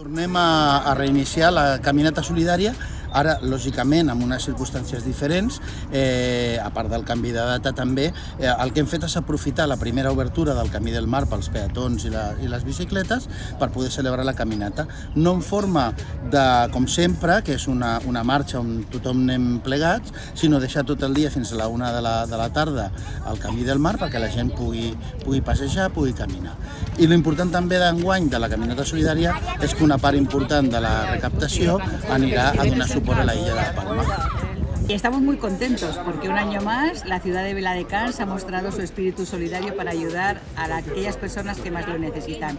Tornem a, a reiniciar la caminata solidària ara, lògicament, amb unes circumstàncies diferents, eh, a part del canvi de data també, eh, el que hem fet és aprofitar la primera obertura del Camí del Mar pels peatons i, la, i les bicicletes per poder celebrar la caminata. No en forma de, com sempre, que és una, una marxa on tothom anem plegats, sinó deixar tot el dia fins a la una de la, de la tarda al Camí del Mar perquè la gent pugui, pugui passejar, pugui caminar. I l'important també d'enguany de la caminata solidària és que una part important de la recaptació anirà a donar suport a la illa de la Palma. Y estamos muy contentos porque un año más la ciudad de Viladecans ha mostrado su espíritu solidario para ayudar a la- aquellas personas que más lo necesitan.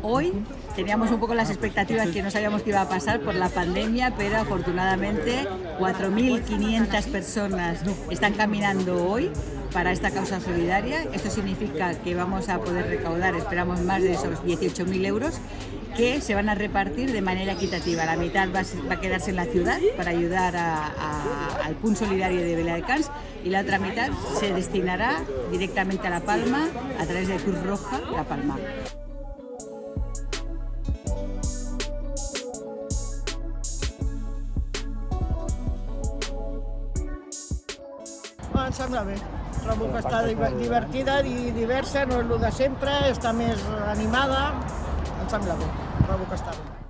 Hoy teníamos un poco las expectativas que no sabíamos que iba a pasar por la pandemia, pero afortunadamente 4.500 personas están caminando hoy para esta causa solidaria. Esto significa que vamos a poder recaudar, esperamos, más de esos 18.000 euros que se van a repartir de manera equitativa. La mitad va a, a quedarse en la ciudad para ayudar a- a- al Punt Solidario de Viladecans y la otra mitad se destinará directamente a La Palma a través de Cruz Roja La Palma. Em sembla bé. Trobo que està diver- divertida i diversa, no és el de sempre, està més animada. Em sembla bé, trobo que està bé.